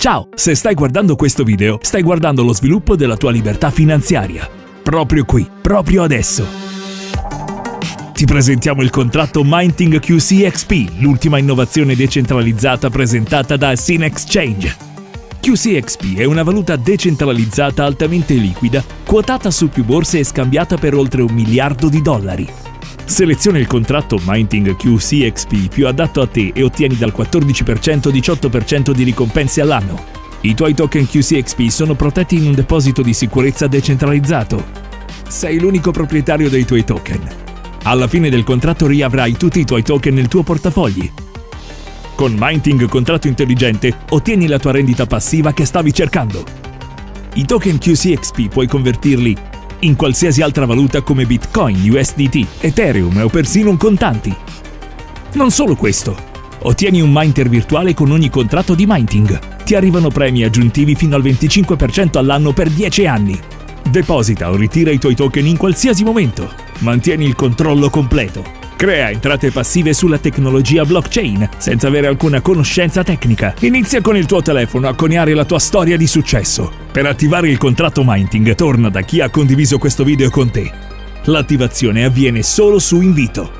Ciao, se stai guardando questo video, stai guardando lo sviluppo della tua libertà finanziaria. Proprio qui, proprio adesso. Ti presentiamo il contratto Minting QC l'ultima innovazione decentralizzata presentata da Sin Exchange. QCXP è una valuta decentralizzata altamente liquida, quotata su più borse e scambiata per oltre un miliardo di dollari. Seleziona il contratto Minting QCXP più adatto a te e ottieni dal 14% 18% di ricompense all'anno. I tuoi token QCXP sono protetti in un deposito di sicurezza decentralizzato. Sei l'unico proprietario dei tuoi token. Alla fine del contratto riavrai tutti i tuoi token nel tuo portafogli. Con Minting Contratto Intelligente ottieni la tua rendita passiva che stavi cercando. I token QCXP puoi convertirli in qualsiasi altra valuta come Bitcoin, USDT, Ethereum o persino in contanti. Non solo questo, ottieni un Minter virtuale con ogni contratto di Minting. Ti arrivano premi aggiuntivi fino al 25% all'anno per 10 anni. Deposita o ritira i tuoi token in qualsiasi momento. Mantieni il controllo completo. Crea entrate passive sulla tecnologia blockchain senza avere alcuna conoscenza tecnica. Inizia con il tuo telefono a coniare la tua storia di successo. Per attivare il contratto Minting, torna da chi ha condiviso questo video con te. L'attivazione avviene solo su invito.